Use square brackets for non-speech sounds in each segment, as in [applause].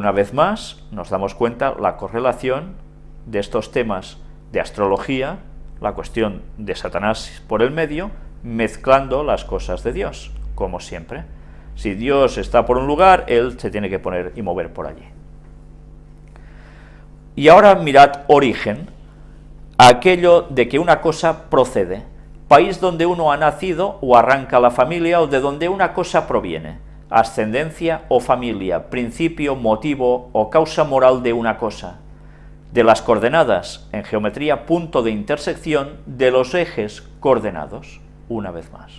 una vez más nos damos cuenta la correlación de estos temas de astrología, la cuestión de Satanás por el medio, mezclando las cosas de Dios, como siempre. Si Dios está por un lugar, Él se tiene que poner y mover por allí. Y ahora mirad origen, aquello de que una cosa procede, país donde uno ha nacido o arranca la familia o de donde una cosa proviene, ascendencia o familia, principio, motivo o causa moral de una cosa, de las coordenadas, en geometría punto de intersección de los ejes coordenados, una vez más.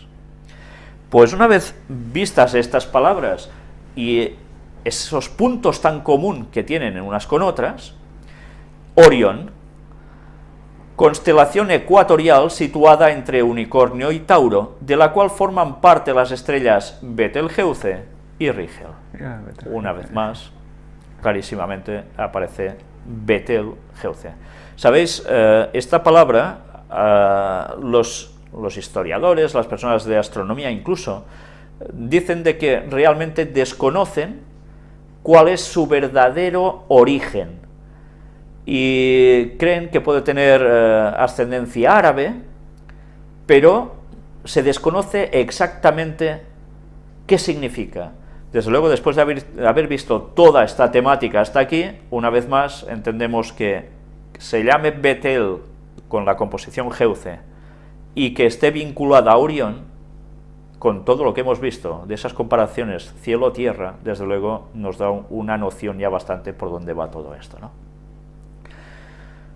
Pues una vez vistas estas palabras y esos puntos tan común que tienen en unas con otras, Orión, constelación ecuatorial situada entre Unicornio y Tauro, de la cual forman parte las estrellas Betelgeuse y Rigel. Una vez más, clarísimamente aparece Betelgeuse. Sabéis, eh, esta palabra, eh, los, los historiadores, las personas de astronomía incluso, dicen de que realmente desconocen cuál es su verdadero origen, y creen que puede tener eh, ascendencia árabe, pero se desconoce exactamente qué significa. Desde luego, después de haber, visto toda esta temática hasta aquí, una vez más entendemos que se llame Betel con la composición Geuce y que esté vinculada a Orión, con todo lo que hemos visto de esas comparaciones cielo-tierra, desde luego nos da una noción ya bastante por dónde va todo esto. ¿no?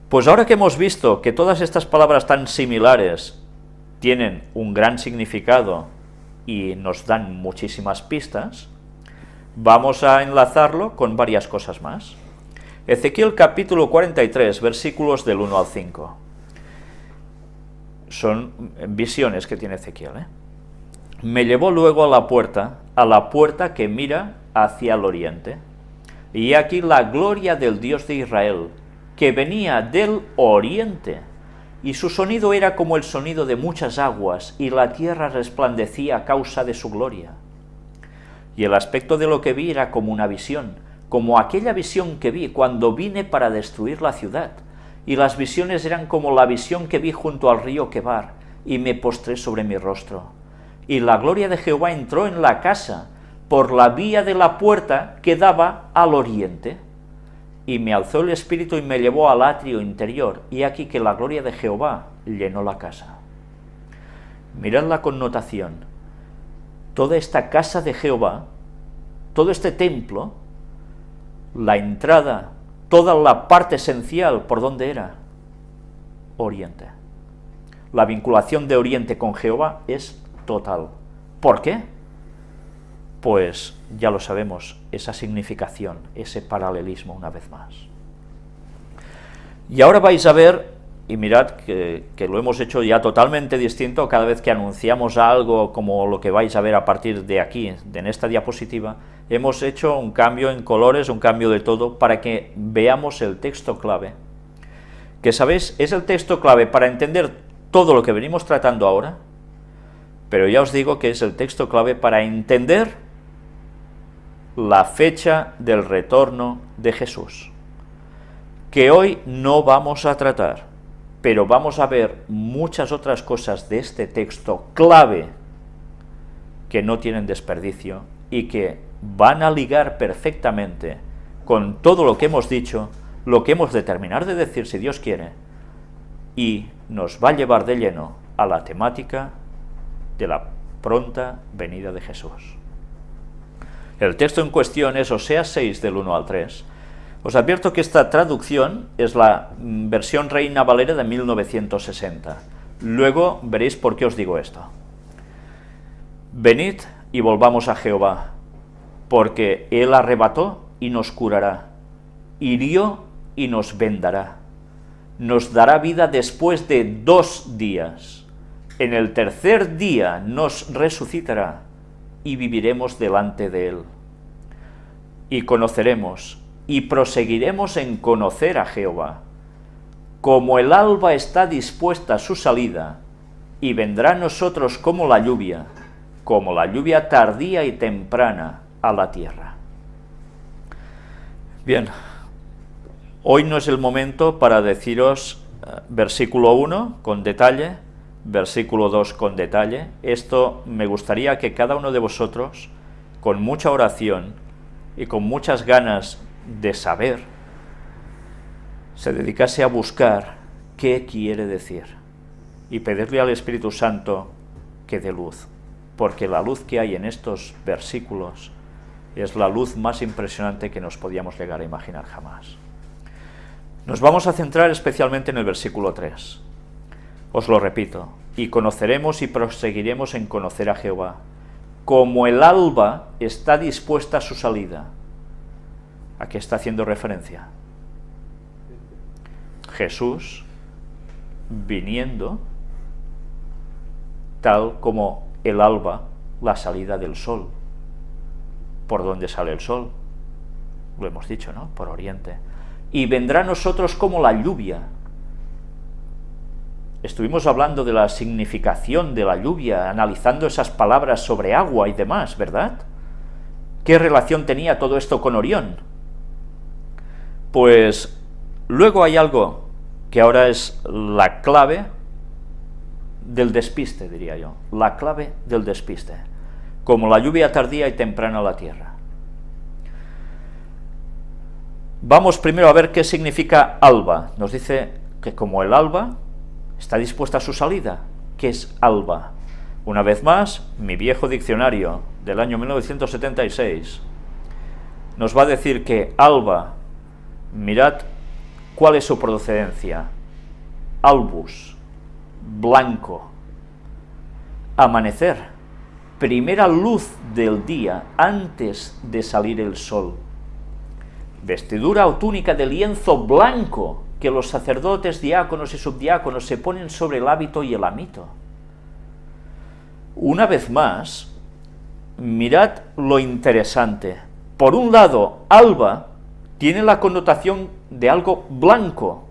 Pues ahora que hemos visto que todas estas palabras tan similares tienen un gran significado y nos dan muchísimas pistas, vamos a enlazarlo con varias cosas más. Ezequiel capítulo 43, versículos del 1 al 5. Son visiones que tiene Ezequiel. ¿eh? Me llevó luego a la puerta, a la puerta que mira hacia el oriente, y aquí la gloria del Dios de Israel, que venía del oriente, y su sonido era como el sonido de muchas aguas, y la tierra resplandecía a causa de su gloria. Y el aspecto de lo que vi era como una visión, como aquella visión que vi cuando vine para destruir la ciudad, y las visiones eran como la visión que vi junto al río Quebar, y me postré sobre mi rostro. Y la gloria de Jehová entró en la casa, por la vía de la puerta que daba al oriente y me alzó el espíritu y me llevó al atrio interior, y aquí que la gloria de Jehová llenó la casa. Mirad la connotación. Toda esta casa de Jehová, todo este templo, la entrada, toda la parte esencial, ¿por dónde era? Oriente. La vinculación de Oriente con Jehová es total. ¿Por qué? Pues ya lo sabemos, esa significación, ese paralelismo una vez más. Y ahora vais a ver, y mirad que, lo hemos hecho ya totalmente distinto, cada vez que anunciamos algo como lo que vais a ver a partir de aquí, de en esta diapositiva, hemos hecho un cambio en colores, un cambio de todo, para que veamos el texto clave, que sabéis, es el texto clave para entender todo lo que venimos tratando ahora, pero ya os digo que es el texto clave para entender la fecha del retorno de Jesús, que hoy no vamos a tratar, pero vamos a ver muchas otras cosas de este texto clave que no tienen desperdicio y que van a ligar perfectamente con todo lo que hemos dicho, lo que hemos de terminar de decir si Dios quiere, y nos va a llevar de lleno a la temática de la pronta venida de Jesús. El texto en cuestión es Oseas 6 del 1 al 3. Os advierto que esta traducción es la mm, versión Reina Valera de 1960. Luego veréis por qué os digo esto. Venid y volvamos a Jehová, porque Él arrebató y nos curará, hirió y nos vendará, nos dará vida después de dos días, en el tercer día nos resucitará, y viviremos delante de Él. Y conoceremos y proseguiremos en conocer a Jehová. Como el alba está dispuesta a su salida, y vendrá a nosotros como la lluvia, como la lluvia tardía y temprana a la tierra. Bien, hoy no es el momento para deciros eh, versículo 1 con detalle, versículo 2 con detalle. Esto me gustaría que cada uno de vosotros, con mucha oración y con muchas ganas de saber, se dedicase a buscar qué quiere decir y pedirle al Espíritu Santo que dé luz, porque la luz que hay en estos versículos es la luz más impresionante que nos podíamos llegar a imaginar jamás. Nos vamos a centrar especialmente en el versículo 3. Os lo repito, y conoceremos y proseguiremos en conocer a Jehová, como el alba está dispuesta a su salida. ¿A qué está haciendo referencia? Jesús viniendo tal como el alba, la salida del sol. ¿Por dónde sale el sol? Lo hemos dicho, ¿no? Por oriente. Y vendrá a nosotros como la lluvia. Estuvimos hablando de la significación de la lluvia, analizando esas palabras sobre agua y demás, ¿verdad? ¿Qué relación tenía todo esto con Orión? Pues luego hay algo que ahora es la clave del despiste, diría yo, la clave del despiste, como la lluvia tardía y temprana a la tierra. Vamos primero a ver qué significa alba. Nos dice que como el alba está dispuesta a su salida. ¿Qué es alba? Una vez más, mi viejo diccionario del año 1976 nos va a decir que alba, mirad cuál es su procedencia, albus, blanco. Amanecer, primera luz del día antes de salir el sol. Vestidura o túnica de lienzo blanco que los sacerdotes, diáconos y subdiáconos se ponen sobre el hábito y el amito. Una vez más, mirad lo interesante. Por un lado, alba tiene la connotación de algo blanco,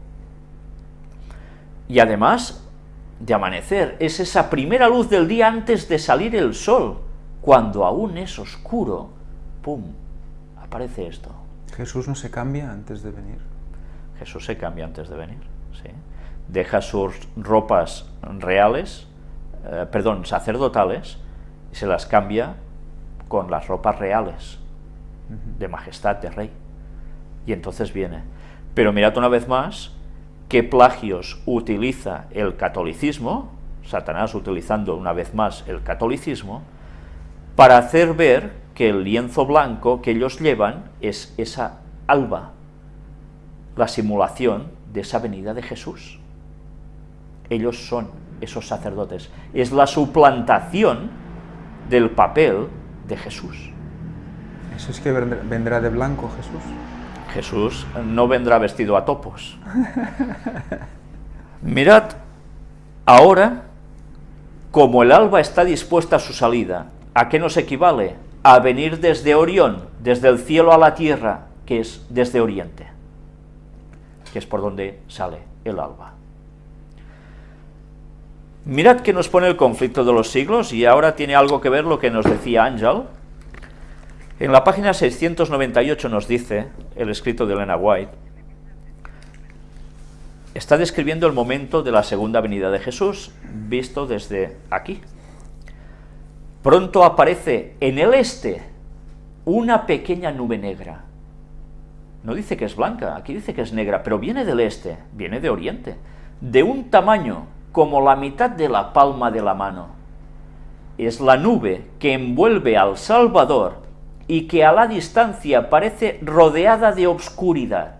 y además de amanecer, es esa primera luz del día antes de salir el sol, cuando aún es oscuro, ¡pum!, aparece esto. Jesús no se cambia antes de venir. Jesús se cambia antes de venir, ¿sí? Deja sus ropas reales, eh, perdón, sacerdotales, y se las cambia con las ropas reales, de majestad, de rey. Y entonces viene. Pero mirad una vez más, qué plagios utiliza el catolicismo, Satanás utilizando una vez más el catolicismo, para hacer ver que el lienzo blanco que ellos llevan es esa alba, la simulación de esa venida de Jesús. Ellos son esos sacerdotes. Es la suplantación del papel de Jesús. ¿Eso es que vendrá de blanco Jesús? Jesús no vendrá vestido a topos. [laughs] Mirad, ahora, como el alba está dispuesta a su salida, ¿a qué nos equivale? A venir desde Orión, desde el cielo a la tierra, que es desde Oriente, que es por donde sale el alba. Mirad que nos pone el conflicto de los siglos, y ahora tiene algo que ver lo que nos decía Ángel, en la página 698 nos dice, el escrito de Elena White, está describiendo el momento de la segunda venida de Jesús, visto desde aquí. Pronto aparece en el este una pequeña nube negra. No dice que es blanca, aquí dice que es negra, pero viene del este, viene de oriente, de un tamaño como la mitad de la palma de la mano. Es la nube que envuelve al Salvador y que a la distancia parece rodeada de obscuridad.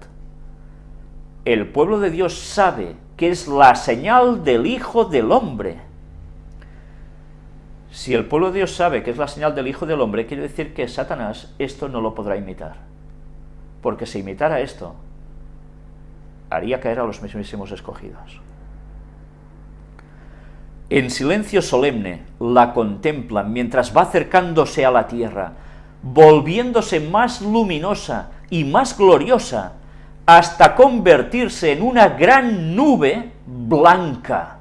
El pueblo de Dios sabe que es la señal del Hijo del Hombre. Si el pueblo de Dios sabe que es la señal del Hijo del Hombre, quiere decir que Satanás esto no lo podrá imitar. Porque si imitara esto, haría caer a los mismísimos escogidos. En silencio solemne la contemplan mientras va acercándose a la tierra, volviéndose más luminosa y más gloriosa, hasta convertirse en una gran nube blanca,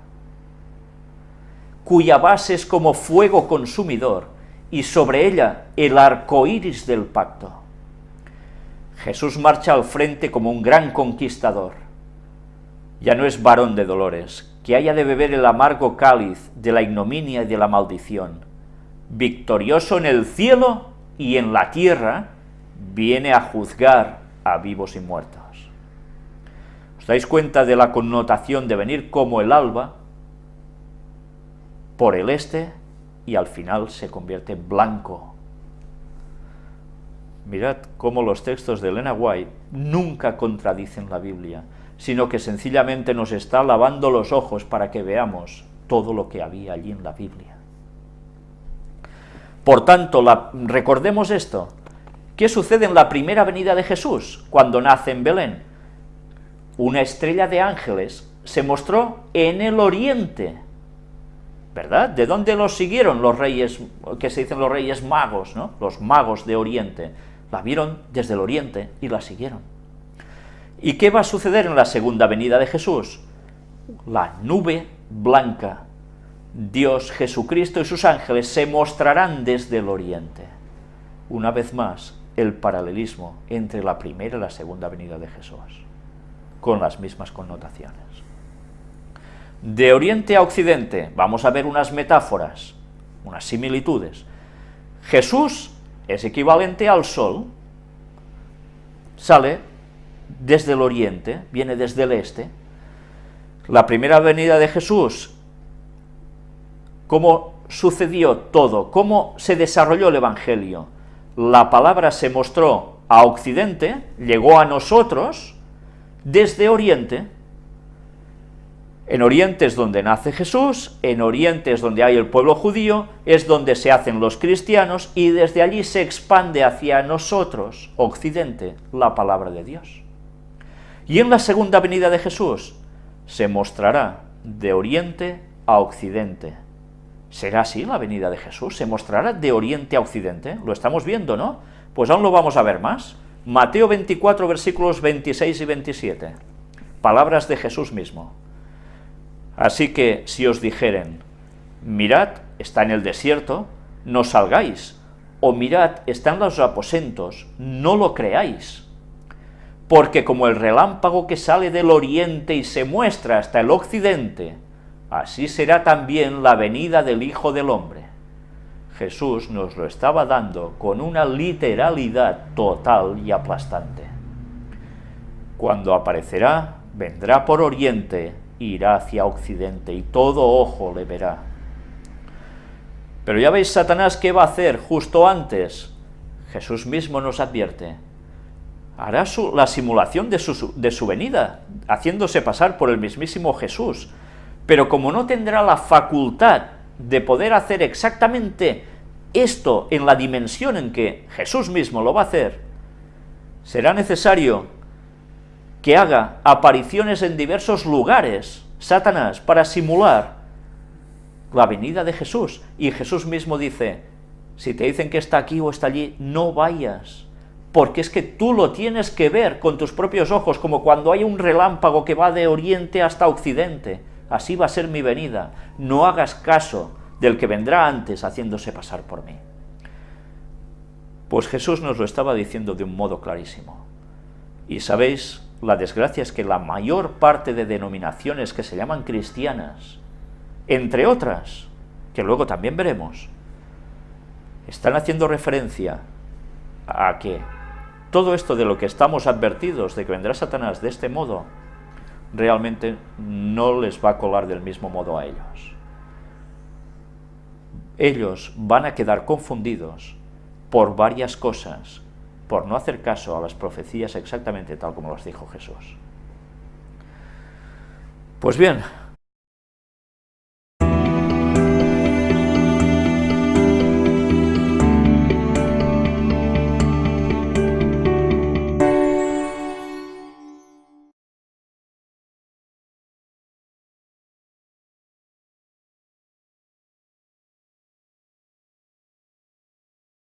cuya base es como fuego consumidor, y sobre ella el arco iris del pacto. Jesús marcha al frente como un gran conquistador. Ya no es varón de dolores, que haya de beber el amargo cáliz de la ignominia y de la maldición. Victorioso en el cielo y en la tierra, viene a juzgar a vivos y muertos. ¿Os dais cuenta de la connotación de venir como el alba por el este y al final se convierte en blanco? Mirad cómo los textos de Elena White nunca contradicen la Biblia, sino que sencillamente nos está lavando los ojos para que veamos todo lo que había allí en la Biblia. Por tanto, recordemos esto, ¿qué sucede en la primera venida de Jesús, cuando nace en Belén? una estrella de ángeles se mostró en el oriente, ¿verdad? ¿De dónde los siguieron los reyes, que se dicen los reyes magos, ¿no? Los magos de oriente. La vieron desde el oriente y la siguieron. ¿Y qué va a suceder en la segunda venida de Jesús? La nube blanca. Dios, Jesucristo y sus ángeles se mostrarán desde el oriente. Una vez más, el paralelismo entre la primera y la segunda venida de Jesús con las mismas connotaciones. De oriente a occidente, vamos a ver unas metáforas, unas similitudes. Jesús es equivalente al sol, sale desde el oriente, viene desde el este. La primera venida de Jesús, ¿cómo sucedió todo? ¿Cómo se desarrolló el Evangelio? La palabra se mostró a occidente, llegó a nosotros, desde Oriente. En Oriente es donde nace Jesús, en Oriente es donde hay el pueblo judío, es donde se hacen los cristianos, y desde allí se expande hacia nosotros, Occidente, la palabra de Dios. Y en la segunda venida de Jesús se mostrará de Oriente a Occidente. ¿Será así la venida de Jesús? ¿Se mostrará de Oriente a Occidente? Lo estamos viendo, ¿no? Pues aún lo vamos a ver más. Mateo 24, versículos 26 y 27. Palabras de Jesús mismo. Así que si os dijeren, mirad, está en el desierto, no salgáis, o mirad, está en los aposentos, no lo creáis. Porque como el relámpago que sale del oriente y se muestra hasta el occidente, así será también la venida del Hijo del Hombre. Jesús nos lo estaba dando con una literalidad total y aplastante. Cuando aparecerá, vendrá por oriente, irá hacia occidente, y todo ojo le verá. Pero ya veis Satanás qué va a hacer justo antes. Jesús mismo nos advierte. Hará la simulación de su, de su venida, haciéndose pasar por el mismísimo Jesús. Pero como no tendrá la facultad de poder hacer exactamente esto en la dimensión en que Jesús mismo lo va a hacer, será necesario que haga apariciones en diversos lugares, Satanás, para simular la venida de Jesús. Y Jesús mismo dice, si te dicen que está aquí o está allí, no vayas, porque es que tú lo tienes que ver con tus propios ojos, como cuando hay un relámpago que va de oriente hasta occidente. Así va a ser mi venida. No hagas caso del que vendrá antes haciéndose pasar por mí. Pues Jesús nos lo estaba diciendo de un modo clarísimo. Y sabéis, la desgracia es que la mayor parte de denominaciones que se llaman cristianas, entre otras, que luego también veremos, están haciendo referencia a que todo esto de lo que estamos advertidos, de que vendrá Satanás de este modo, realmente no les va a colar del mismo modo a ellos. Ellos van a quedar confundidos por varias cosas, por no hacer caso a las profecías exactamente tal como las dijo Jesús. Pues bien,